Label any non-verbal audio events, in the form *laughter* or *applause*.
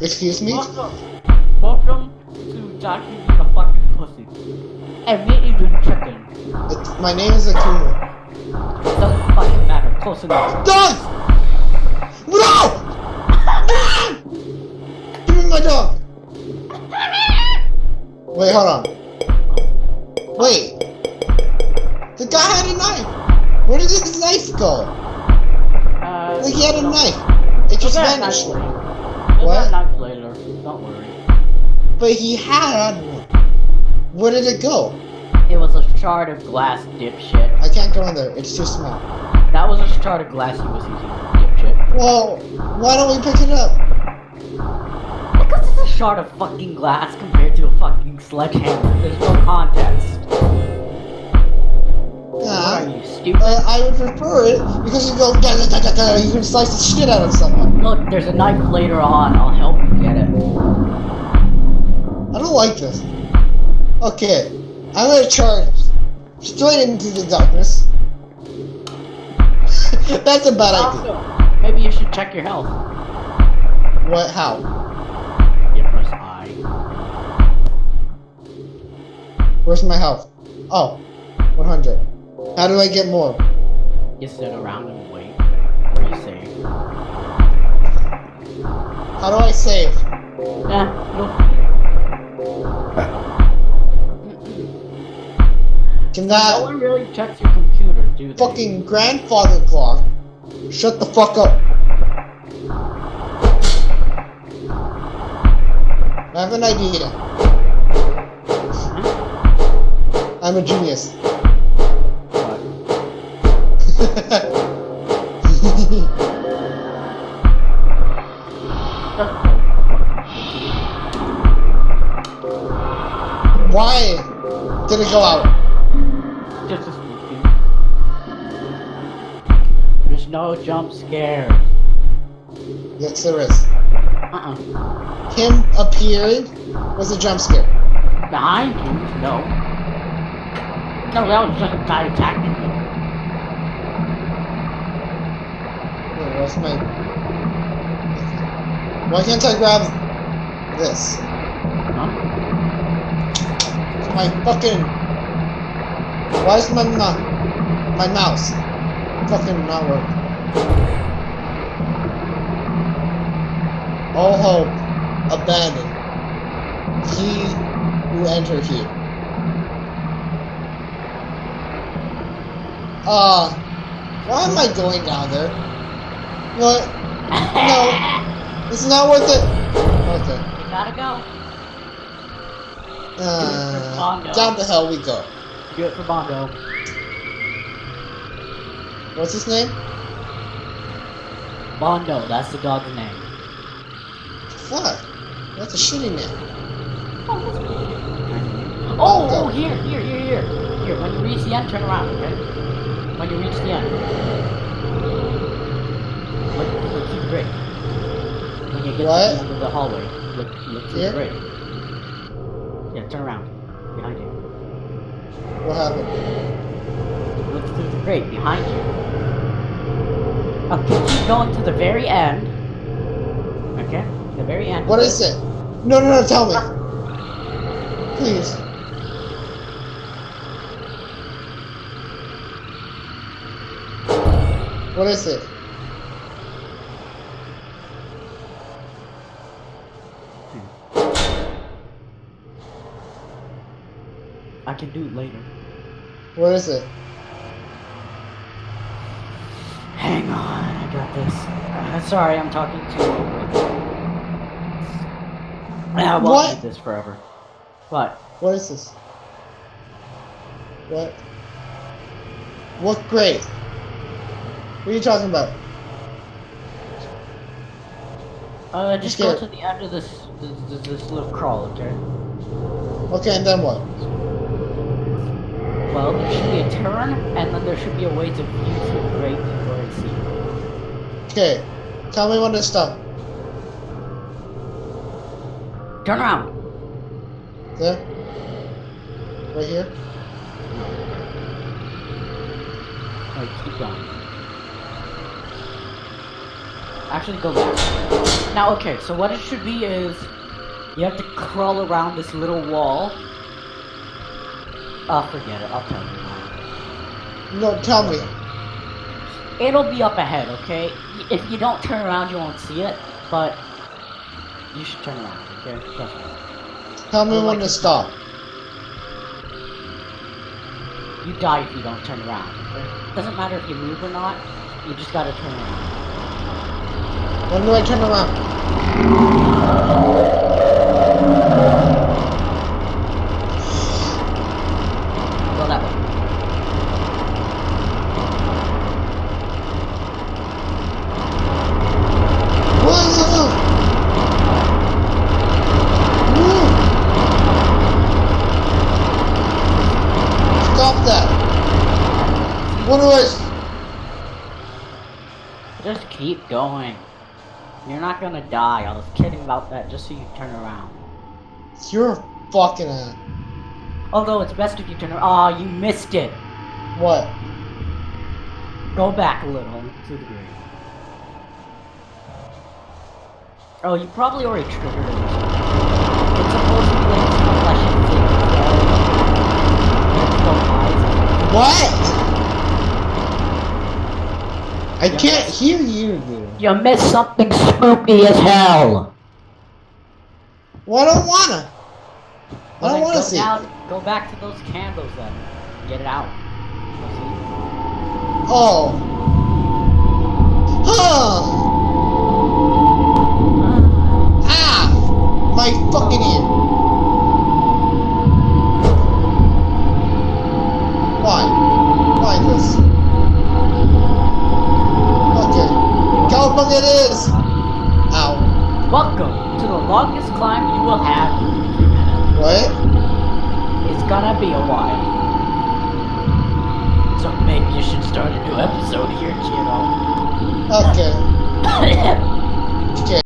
Excuse me? Welcome. Welcome to Jackie being a fucking pussy. Admit you eating chicken. It- my name is Akuma. It Doesn't fucking matter. Close enough. Dog! No! Give me my dog! Wait, hold on. Wait. The guy had a knife. Where did his knife go? Like he had a knife. It just vanished. You'll What? knife later. Don't worry. But he had one. Where did it go? It was a shard of glass, dipshit. I can't go in there. It's too small. That was a shard of glass he was using, dipshit. Well, why don't we pick it up? Because it's a shard of fucking glass compared to a fucking sledgehammer. There's no context. Stupid? Uh, I would prefer it because you go da, da, da, da, da, you can slice the shit out of someone. Look, there's a knife later on. I'll help you get it. I don't like this. Okay, I'm gonna charge straight into the darkness. *laughs* That's a bad idea. Maybe you should check your health. What? How? You press I. Where's my health? Oh, 100. How do I get more? You sit around and wait. Where you save. How do I save? Eh, you'll Can No one really checks your computer, do they? fucking grandfather clock shut the fuck up? I have an idea. I'm a genius. *laughs* Why did it go out? Just a spooky. There's no jump scares. Yes, there is. Uh-uh. Him appearing was a jump scare. Behind you? No. No, that was just a guy attacking you. My... Why can't I grab this? Huh? My fucking... Why is my my mouse fucking not working? All hope abandoned. He who enter here. Uh, why am I going down there? What? No, it's not worth it. Okay. You gotta go. Uh, down the hell we go. Do it for Bondo. What's his name? Bondo, that's the dog's name. Fuck. That's a shitty name. Oh, oh, here, here, here, here. Here, when you reach the end, turn around, okay? When you reach the end. To the. When you get What? to the end of the hallway, look, look to Here? the. Yeah, turn around. Behind you. What happened? Look through the grate behind you. Okay, keep going to the very end. Okay? The very end. What is it? No, no, no, tell me. Please. What is it? I can do it later. What is it? Hang on, I got this. Uh, sorry, I'm talking to you. I won't do this forever. What? What is this? What? What grade? What are you talking about? Uh, just go to the end of this, this, this, this little crawl, okay? Okay, and then what? Well, there should be a turn, and then there should be a way to view through the grate before I see. Okay. Tell me when to stop. Turn around! There? Right here? Alright, keep going. Actually, go back. Now, okay, so what it should be is you have to crawl around this little wall. Oh, forget it. I'll tell you. No, tell me. It'll be up ahead, okay? If you don't turn around, you won't see it, but you should turn around, okay? Trust me. Tell me when like- to stop. You die if you don't turn around. okay? Doesn't matter if you move or not, you just gotta turn around. When do I turn around? Go that way. Whoa! Whoa! Stop that! What do I? Just keep going. You're not gonna die. I was kidding about that just so you turn around. You're fucking uh, Although it's best if you turn around. Oh, you missed it. what? Go back a little to the degree. Oh, you probably already triggered it. It's supposed to be like some flesh and things. What? I can't hear you, dude. You missed something spooky as hell. Well, I don't wanna. I don't wanna go see. down- Go back to those candles then. Get it out. Oh. Huh. Ah! My fucking ear. to the longest climb you will have. What? It's gonna be a while. So maybe you should start a new episode here, Gino. Okay. *coughs* okay.